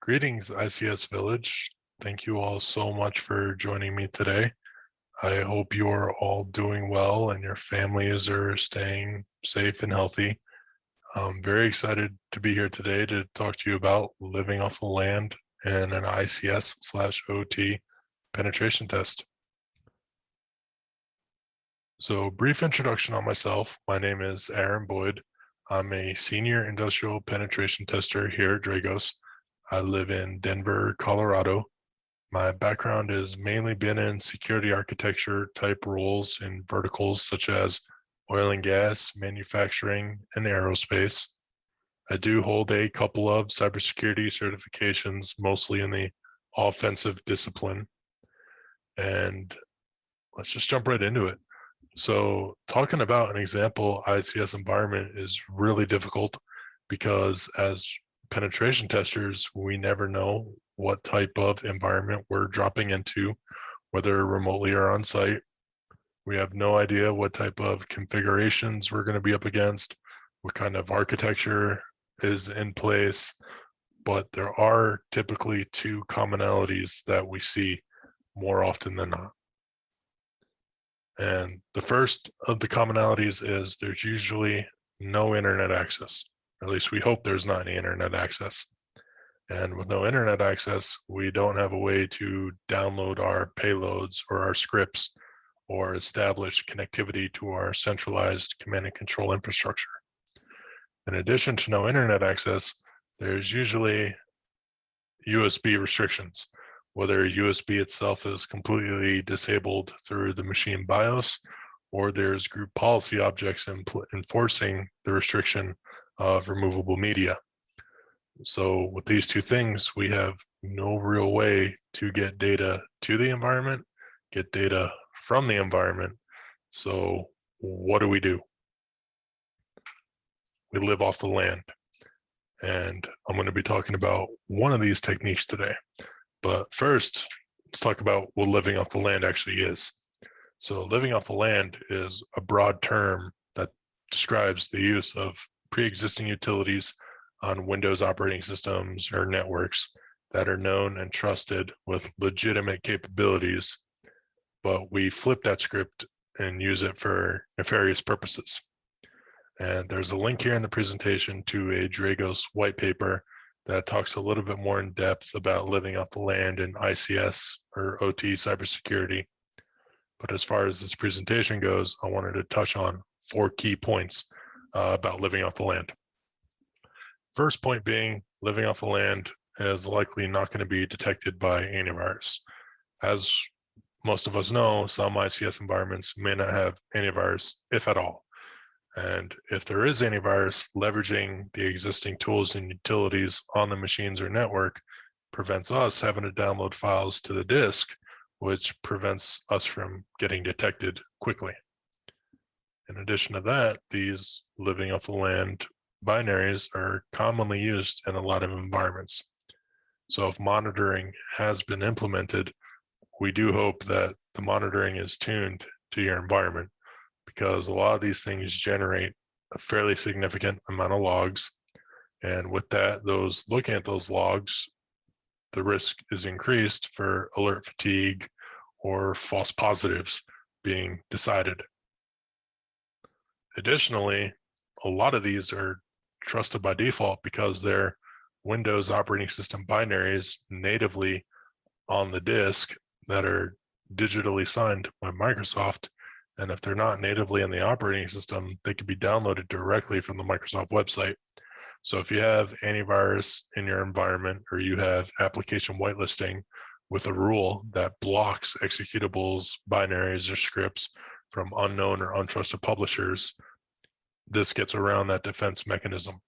Greetings, ICS Village. Thank you all so much for joining me today. I hope you are all doing well and your families are staying safe and healthy. I'm very excited to be here today to talk to you about living off the land and an ICS slash OT penetration test. So brief introduction on myself. My name is Aaron Boyd. I'm a senior industrial penetration tester here at Dragos. I live in Denver, Colorado. My background has mainly been in security architecture type roles in verticals such as oil and gas, manufacturing, and aerospace. I do hold a couple of cybersecurity certifications, mostly in the offensive discipline. And let's just jump right into it. So talking about an example ICS environment is really difficult because as penetration testers, we never know what type of environment we're dropping into, whether remotely or on site. We have no idea what type of configurations we're going to be up against, what kind of architecture is in place, but there are typically two commonalities that we see more often than not. And the first of the commonalities is there's usually no internet access. At least we hope there's not any internet access. And with no internet access, we don't have a way to download our payloads or our scripts or establish connectivity to our centralized command and control infrastructure. In addition to no internet access, there's usually USB restrictions, whether USB itself is completely disabled through the machine BIOS, or there's group policy objects enforcing the restriction of removable media. So with these two things, we have no real way to get data to the environment, get data from the environment. So what do we do? We live off the land. And I'm going to be talking about one of these techniques today. But first, let's talk about what living off the land actually is. So living off the land is a broad term that describes the use of pre-existing utilities on Windows operating systems or networks that are known and trusted with legitimate capabilities, but we flip that script and use it for nefarious purposes. And there's a link here in the presentation to a Dragos white paper that talks a little bit more in depth about living off the land in ICS or OT cybersecurity. But as far as this presentation goes, I wanted to touch on four key points uh, about living off the land. First point being living off the land is likely not going to be detected by antivirus. As most of us know, some ICS environments may not have antivirus, if at all. And if there is antivirus, leveraging the existing tools and utilities on the machines or network prevents us having to download files to the disk, which prevents us from getting detected quickly. In addition to that, these living off the land binaries are commonly used in a lot of environments. So if monitoring has been implemented, we do hope that the monitoring is tuned to your environment because a lot of these things generate a fairly significant amount of logs. And with that, those looking at those logs, the risk is increased for alert fatigue or false positives being decided. Additionally, a lot of these are trusted by default because they're Windows operating system binaries natively on the disk that are digitally signed by Microsoft. And if they're not natively in the operating system, they can be downloaded directly from the Microsoft website. So if you have antivirus in your environment or you have application whitelisting with a rule that blocks executables, binaries, or scripts from unknown or untrusted publishers, this gets around that defense mechanism.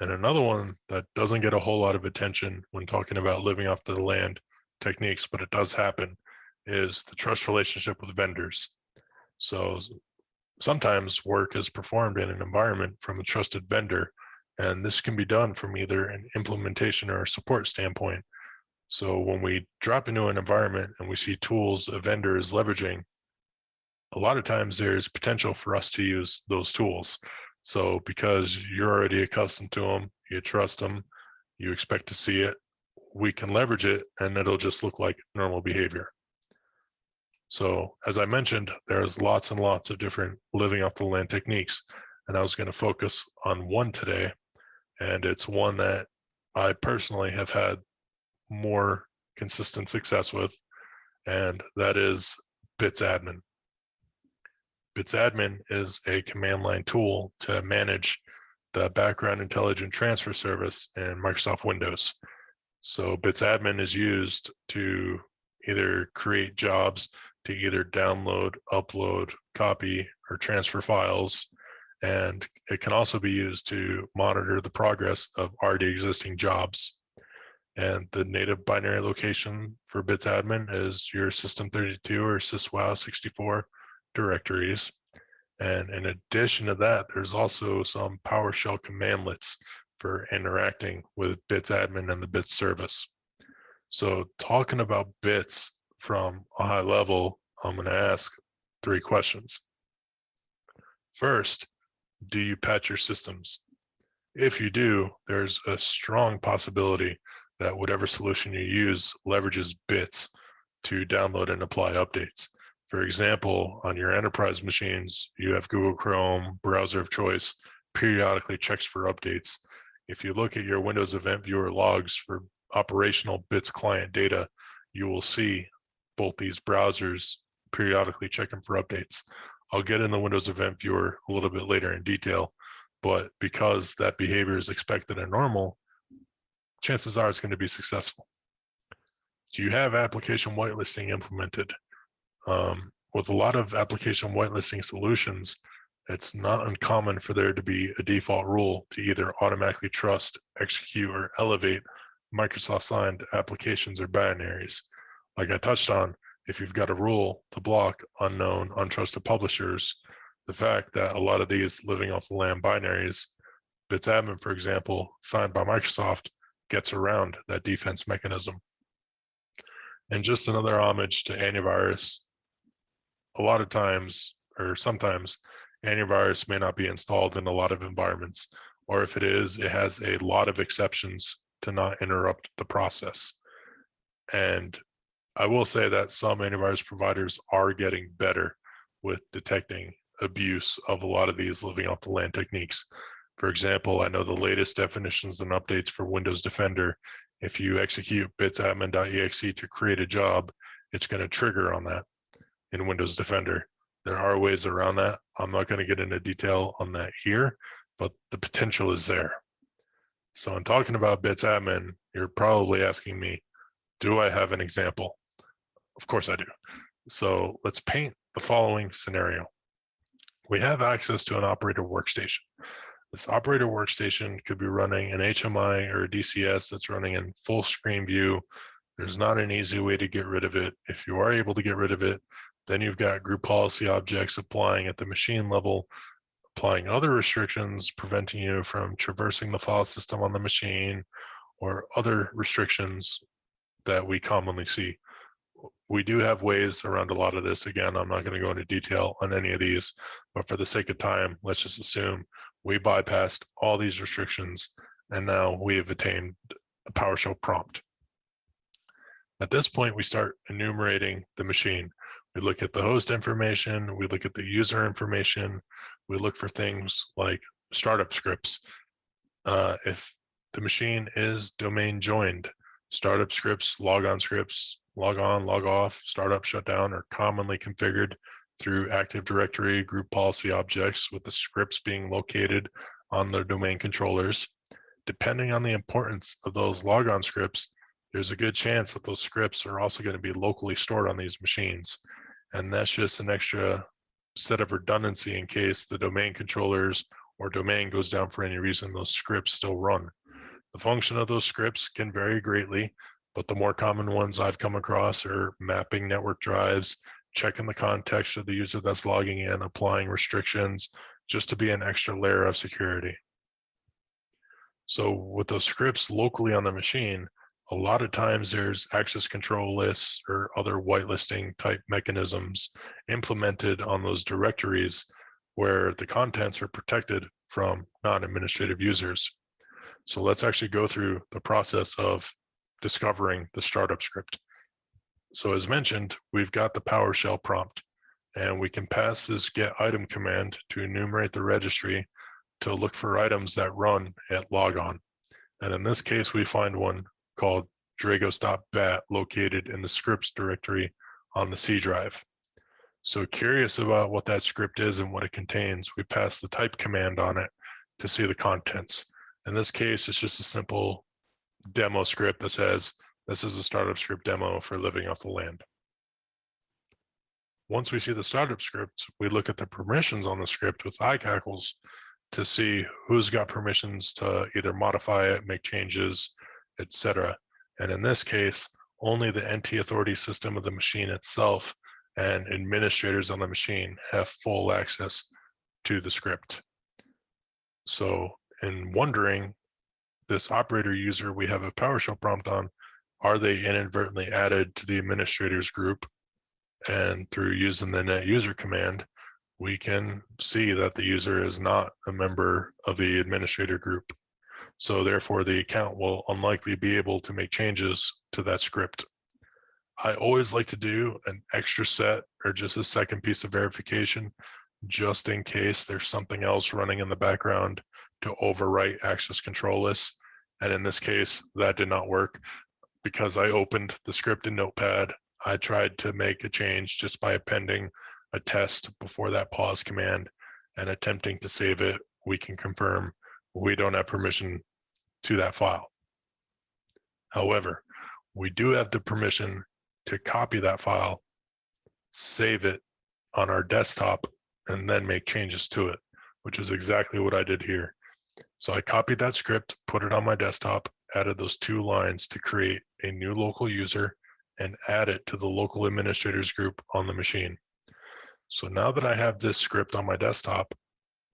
And another one that doesn't get a whole lot of attention when talking about living off the land techniques, but it does happen, is the trust relationship with vendors. So sometimes work is performed in an environment from a trusted vendor, and this can be done from either an implementation or support standpoint. So when we drop into an environment and we see tools a vendor is leveraging, a lot of times there's potential for us to use those tools. So because you're already accustomed to them, you trust them, you expect to see it, we can leverage it and it'll just look like normal behavior. So as I mentioned, there's lots and lots of different living off the land techniques. And I was going to focus on one today. And it's one that I personally have had more consistent success with. And that is Bits Admin. Bits Admin is a command line tool to manage the background intelligent transfer service in Microsoft Windows. So Bits Admin is used to either create jobs to either download, upload, copy, or transfer files. And it can also be used to monitor the progress of already existing jobs. And the native binary location for bits admin is your system32 or syswow64 directories. And in addition to that, there's also some PowerShell commandlets for interacting with bits admin and the bits service. So talking about bits from a high level, I'm going to ask three questions. First, do you patch your systems? If you do, there's a strong possibility that whatever solution you use leverages bits to download and apply updates. For example, on your enterprise machines, you have Google Chrome, browser of choice, periodically checks for updates. If you look at your Windows Event Viewer logs for operational bits client data, you will see both these browsers periodically checking for updates. I'll get in the Windows Event Viewer a little bit later in detail, but because that behavior is expected and normal, chances are it's going to be successful. Do you have application whitelisting implemented? Um, with a lot of application whitelisting solutions, it's not uncommon for there to be a default rule to either automatically trust, execute, or elevate Microsoft signed applications or binaries like I touched on, if you've got a rule to block unknown, untrusted publishers, the fact that a lot of these living off the land binaries, BitsAdmin, for example, signed by Microsoft, gets around that defense mechanism. And just another homage to antivirus, a lot of times, or sometimes, antivirus may not be installed in a lot of environments, or if it is, it has a lot of exceptions to not interrupt the process. And I will say that some antivirus providers are getting better with detecting abuse of a lot of these living off the land techniques. For example, I know the latest definitions and updates for Windows Defender. If you execute bitsadmin.exe to create a job, it's going to trigger on that in Windows Defender. There are ways around that. I'm not going to get into detail on that here, but the potential is there. So in talking about bitsadmin, you're probably asking me, do I have an example? Of course I do. So let's paint the following scenario. We have access to an operator workstation. This operator workstation could be running an HMI or a DCS that's running in full screen view. There's not an easy way to get rid of it. If you are able to get rid of it, then you've got group policy objects applying at the machine level, applying other restrictions, preventing you from traversing the file system on the machine, or other restrictions that we commonly see we do have ways around a lot of this. Again, I'm not going to go into detail on any of these, but for the sake of time, let's just assume we bypassed all these restrictions and now we have attained a PowerShell prompt. At this point, we start enumerating the machine. We look at the host information, we look at the user information, we look for things like startup scripts. Uh, if the machine is domain joined, startup scripts, logon scripts, log on, log off, startup, shutdown are commonly configured through Active Directory group policy objects with the scripts being located on the domain controllers. Depending on the importance of those logon scripts, there's a good chance that those scripts are also going to be locally stored on these machines. And that's just an extra set of redundancy in case the domain controllers or domain goes down for any reason, those scripts still run. The function of those scripts can vary greatly, but the more common ones I've come across are mapping network drives, checking the context of the user that's logging in, applying restrictions, just to be an extra layer of security. So with those scripts locally on the machine, a lot of times there's access control lists or other whitelisting type mechanisms implemented on those directories where the contents are protected from non-administrative users. So let's actually go through the process of discovering the startup script. So as mentioned, we've got the PowerShell prompt and we can pass this get item command to enumerate the registry to look for items that run at logon. And in this case, we find one called dragos.bat located in the scripts directory on the C drive. So curious about what that script is and what it contains, we pass the type command on it to see the contents. In this case, it's just a simple demo script that says, this is a startup script demo for living off the land. Once we see the startup script, we look at the permissions on the script with iCackles to see who's got permissions to either modify it, make changes, etc. And in this case, only the NT authority system of the machine itself and administrators on the machine have full access to the script. So in wondering, this operator user we have a PowerShell prompt on, are they inadvertently added to the administrators group? And through using the net user command, we can see that the user is not a member of the administrator group. So therefore the account will unlikely be able to make changes to that script. I always like to do an extra set or just a second piece of verification, just in case there's something else running in the background to overwrite access control lists. And in this case, that did not work because I opened the script in Notepad. I tried to make a change just by appending a test before that pause command and attempting to save it. We can confirm we don't have permission to that file. However, we do have the permission to copy that file, save it on our desktop, and then make changes to it, which is exactly what I did here. So I copied that script, put it on my desktop, added those two lines to create a new local user and add it to the local administrators group on the machine. So now that I have this script on my desktop,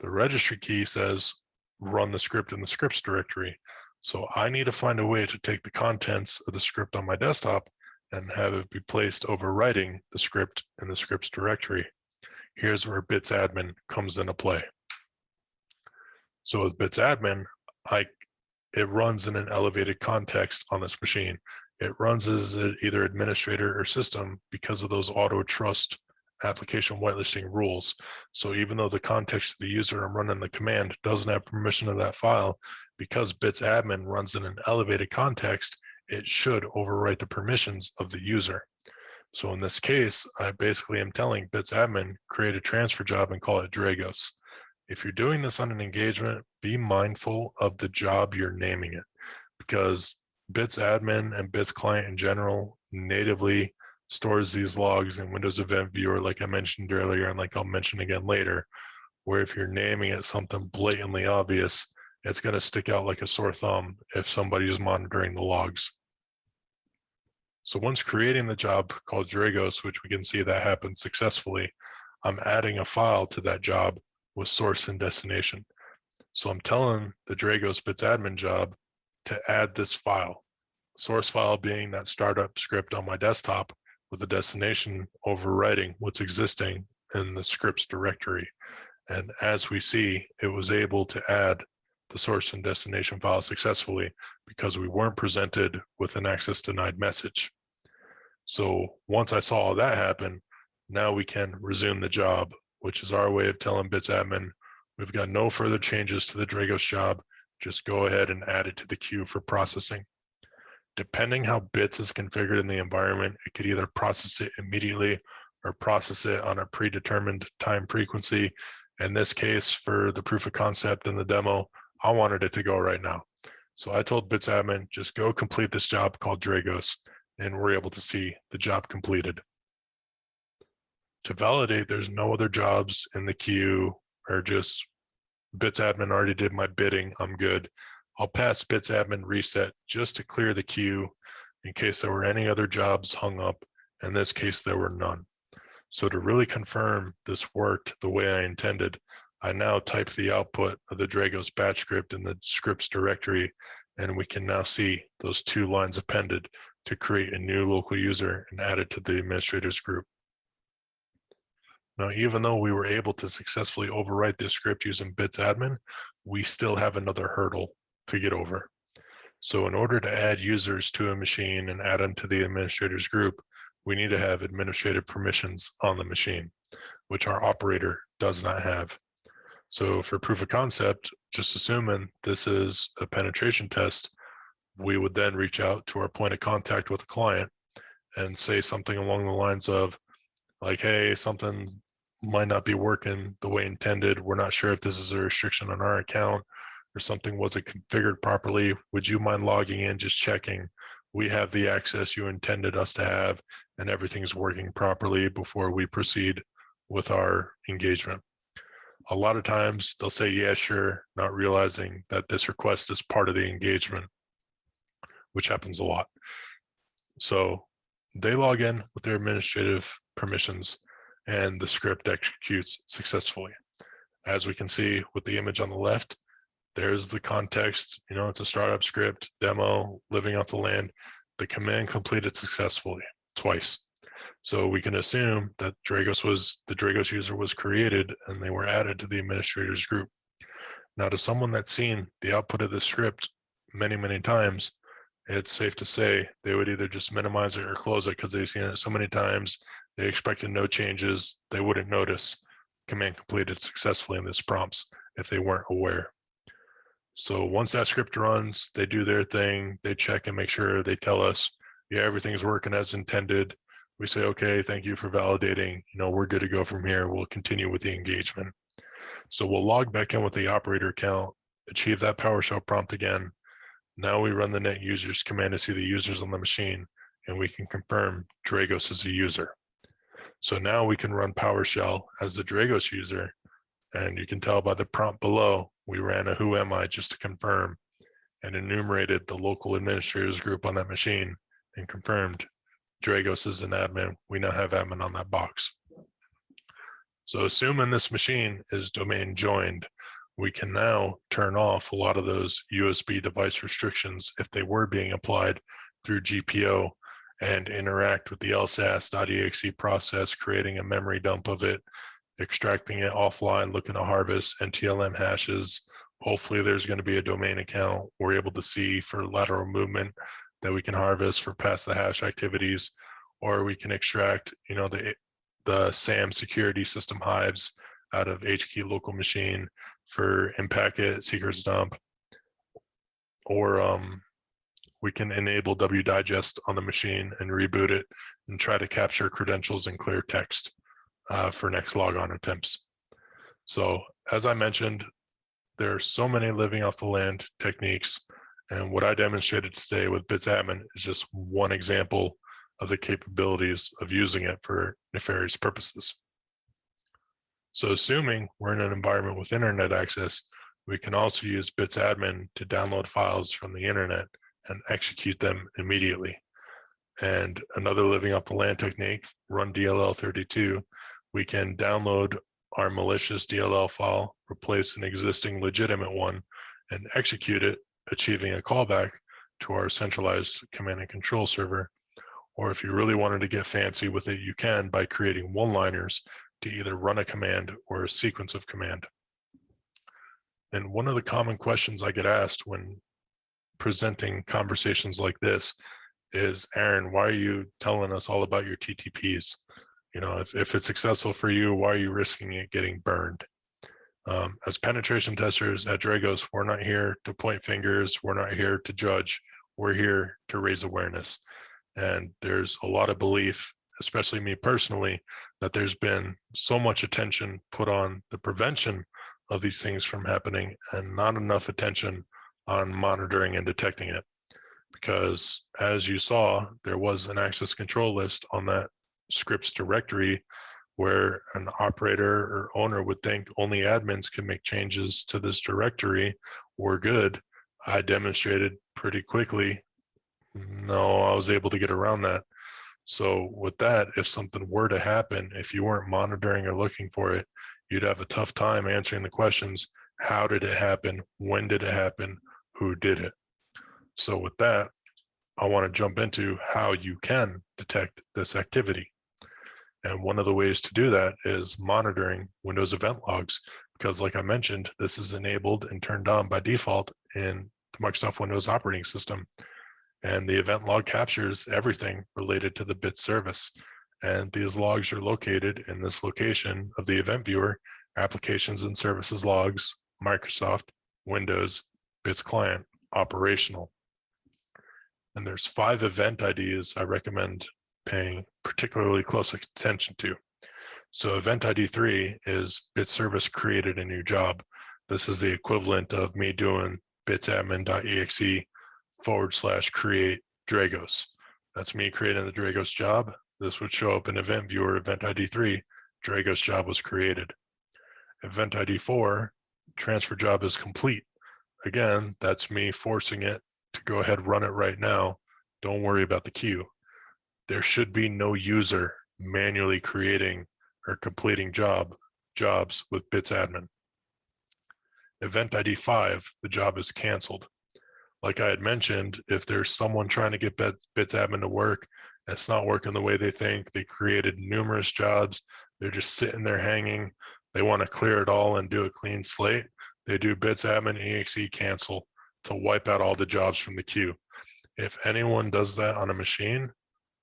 the registry key says run the script in the scripts directory. So I need to find a way to take the contents of the script on my desktop and have it be placed overwriting the script in the scripts directory. Here's where bits admin comes into play. So with bits admin, I, it runs in an elevated context on this machine. It runs as either administrator or system because of those auto trust application whitelisting rules. So even though the context of the user I'm running the command doesn't have permission of that file, because bits admin runs in an elevated context, it should overwrite the permissions of the user. So in this case, I basically am telling bits admin, create a transfer job and call it Dragos. If you're doing this on an engagement, be mindful of the job you're naming it because bits admin and bits client in general natively stores these logs in Windows Event Viewer, like I mentioned earlier, and like I'll mention again later, where if you're naming it something blatantly obvious, it's going to stick out like a sore thumb if somebody is monitoring the logs. So once creating the job called Dragos, which we can see that happened successfully, I'm adding a file to that job with source and destination. So I'm telling the Dragos bits admin job to add this file, source file being that startup script on my desktop with the destination overwriting what's existing in the scripts directory. And as we see, it was able to add the source and destination file successfully because we weren't presented with an access denied message. So once I saw that happen, now we can resume the job, which is our way of telling bits admin, we've got no further changes to the Dragos job. Just go ahead and add it to the queue for processing. Depending how bits is configured in the environment, it could either process it immediately or process it on a predetermined time frequency. In this case, for the proof of concept and the demo, I wanted it to go right now. So I told bits admin, just go complete this job called Dragos and we're able to see the job completed. To validate there's no other jobs in the queue or just bits admin already did my bidding, I'm good. I'll pass bits admin reset just to clear the queue in case there were any other jobs hung up. In this case, there were none. So to really confirm this worked the way I intended, I now type the output of the Dragos batch script in the scripts directory, and we can now see those two lines appended to create a new local user and add it to the administrators group. Now, even though we were able to successfully overwrite this script using bits admin, we still have another hurdle to get over. So in order to add users to a machine and add them to the administrators group, we need to have administrative permissions on the machine, which our operator does not have. So for proof of concept, just assuming this is a penetration test, we would then reach out to our point of contact with the client and say something along the lines of like, hey, something might not be working the way intended. We're not sure if this is a restriction on our account or something wasn't configured properly. Would you mind logging in, just checking we have the access you intended us to have and everything's working properly before we proceed with our engagement. A lot of times they'll say, yeah, sure, not realizing that this request is part of the engagement, which happens a lot. So they log in with their administrative permissions and the script executes successfully. As we can see with the image on the left, there's the context, you know, it's a startup script, demo, living off the land. The command completed successfully twice. So we can assume that Dragos was, the Dragos user was created and they were added to the administrators group. Now to someone that's seen the output of the script many, many times, it's safe to say they would either just minimize it or close it because they've seen it so many times, they expected no changes, they wouldn't notice command completed successfully in this prompts if they weren't aware. So once that script runs, they do their thing, they check and make sure they tell us, yeah, everything's working as intended. We say, okay, thank you for validating. You know, we're good to go from here. We'll continue with the engagement. So we'll log back in with the operator account, achieve that PowerShell prompt again. Now we run the net users command to see the users on the machine, and we can confirm Dragos is a user. So now we can run PowerShell as the Dragos user, and you can tell by the prompt below, we ran a who am I just to confirm and enumerated the local administrators group on that machine and confirmed Dragos is an admin. We now have admin on that box. So assuming this machine is domain joined, we can now turn off a lot of those USB device restrictions if they were being applied through GPO and interact with the lsas.exe process, creating a memory dump of it extracting it offline, looking to harvest NTLM hashes. Hopefully there's going to be a domain account. We're able to see for lateral movement that we can harvest for pass the hash activities, or we can extract, you know, the the SAM security system hives out of HKey local machine for Impacket, secrets dump, or um, we can enable WDigest on the machine and reboot it and try to capture credentials in clear text uh, for next logon attempts. So as I mentioned, there are so many living off the land techniques. And what I demonstrated today with BitsAdmin is just one example of the capabilities of using it for nefarious purposes. So assuming we're in an environment with internet access, we can also use BitsAdmin to download files from the internet and execute them immediately. And another living off the land technique, run DLL32, we can download our malicious DLL file, replace an existing legitimate one, and execute it, achieving a callback to our centralized command and control server. Or if you really wanted to get fancy with it, you can by creating one-liners to either run a command or a sequence of command. And one of the common questions I get asked when presenting conversations like this is, Aaron, why are you telling us all about your TTPs? You know, if, if it's successful for you, why are you risking it getting burned? Um, as penetration testers at Dragos, we're not here to point fingers. We're not here to judge. We're here to raise awareness. And there's a lot of belief, especially me personally, that there's been so much attention put on the prevention of these things from happening and not enough attention on monitoring and detecting it. Because as you saw, there was an access control list on that scripts directory where an operator or owner would think only admins can make changes to this directory, we're good. I demonstrated pretty quickly. No, I was able to get around that. So with that, if something were to happen, if you weren't monitoring or looking for it, you'd have a tough time answering the questions. How did it happen? When did it happen? Who did it? So with that, I want to jump into how you can detect this activity. And one of the ways to do that is monitoring Windows event logs, because like I mentioned, this is enabled and turned on by default in the Microsoft Windows operating system. And the event log captures everything related to the bit service. And these logs are located in this location of the event viewer, applications and services logs, Microsoft, Windows, bits client, operational. And there's five event IDs I recommend paying particularly close attention to. So event ID three is bit service created a new job. This is the equivalent of me doing bitsadmin.exe forward slash create Dragos. That's me creating the Dragos job. This would show up in event viewer event ID three, Dragos job was created. Event ID four, transfer job is complete. Again, that's me forcing it to go ahead run it right now. Don't worry about the queue. There should be no user manually creating or completing job jobs with bits admin. Event ID 5, the job is canceled. Like I had mentioned, if there's someone trying to get bits admin to work, it's not working the way they think, they created numerous jobs, they're just sitting there hanging, they want to clear it all and do a clean slate, they do bits admin exe cancel to wipe out all the jobs from the queue. If anyone does that on a machine,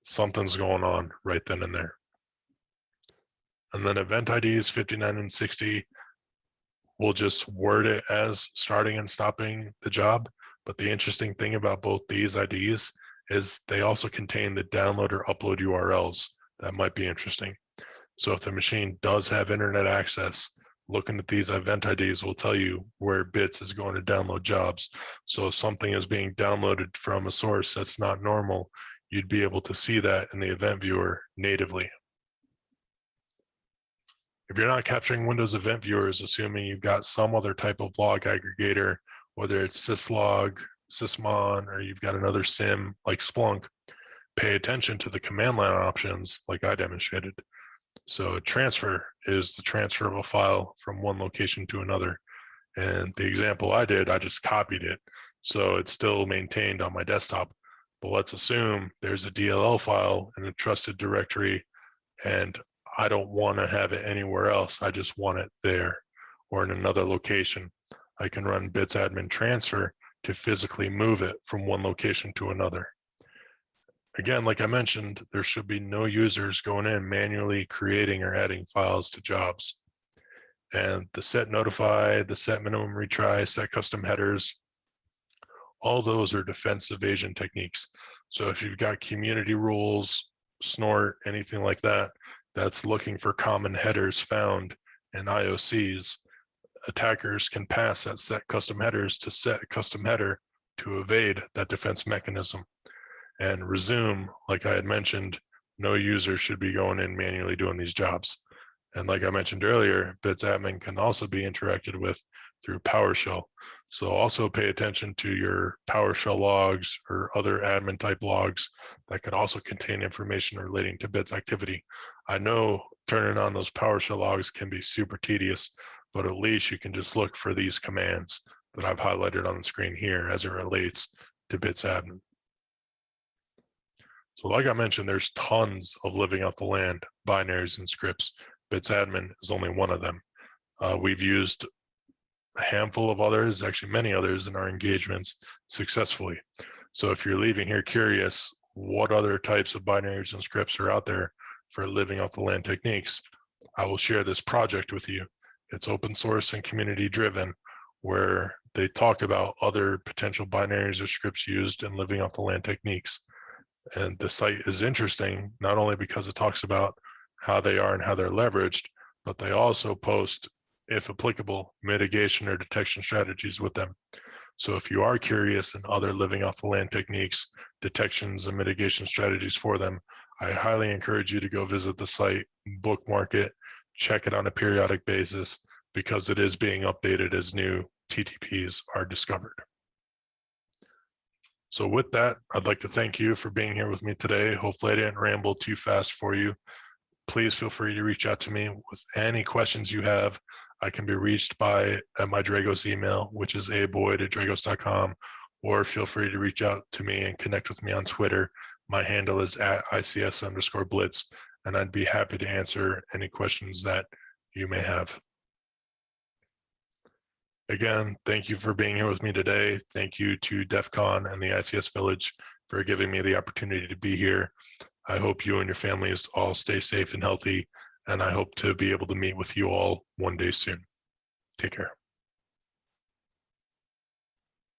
something's going on right then and there. And then event IDs 59 and 60, we'll just word it as starting and stopping the job. But the interesting thing about both these IDs is they also contain the download or upload URLs. That might be interesting. So if the machine does have internet access, looking at these event IDs will tell you where bits is going to download jobs. So if something is being downloaded from a source that's not normal, you'd be able to see that in the event viewer natively. If you're not capturing Windows Event Viewers, assuming you've got some other type of log aggregator, whether it's syslog, sysmon, or you've got another SIM like Splunk, pay attention to the command line options like I demonstrated. So transfer is the transfer of a file from one location to another. And the example I did, I just copied it. So it's still maintained on my desktop. But let's assume there's a DLL file in a trusted directory and I don't want to have it anywhere else. I just want it there or in another location. I can run bits admin transfer to physically move it from one location to another. Again, like I mentioned, there should be no users going in manually creating or adding files to jobs. And the set notify, the set minimum retry, set custom headers, all those are defense evasion techniques. So if you've got community rules, snort, anything like that, that's looking for common headers found in IOCs, attackers can pass that set custom headers to set custom header to evade that defense mechanism. And resume, like I had mentioned, no user should be going in manually doing these jobs. And like I mentioned earlier, bits admin can also be interacted with through PowerShell. So also pay attention to your PowerShell logs or other admin type logs that could also contain information relating to bits activity. I know turning on those PowerShell logs can be super tedious, but at least you can just look for these commands that I've highlighted on the screen here as it relates to bits admin. So like I mentioned, there's tons of living off the land binaries and scripts. Bits admin is only one of them. Uh, we've used a handful of others, actually many others in our engagements successfully. So if you're leaving here curious, what other types of binaries and scripts are out there for living off the land techniques, I will share this project with you. It's open source and community driven, where they talk about other potential binaries or scripts used in living off the land techniques. And the site is interesting, not only because it talks about how they are and how they're leveraged, but they also post if applicable, mitigation or detection strategies with them. So if you are curious in other living off the land techniques, detections and mitigation strategies for them, I highly encourage you to go visit the site, bookmark it, check it on a periodic basis because it is being updated as new TTPs are discovered. So with that, I'd like to thank you for being here with me today. Hopefully I didn't ramble too fast for you. Please feel free to reach out to me with any questions you have I can be reached by uh, my Dragos email, which is aboyd at dragos.com, or feel free to reach out to me and connect with me on Twitter. My handle is at ICS underscore blitz, and I'd be happy to answer any questions that you may have. Again, thank you for being here with me today. Thank you to DEF CON and the ICS Village for giving me the opportunity to be here. I hope you and your families all stay safe and healthy and I hope to be able to meet with you all one day soon. Take care.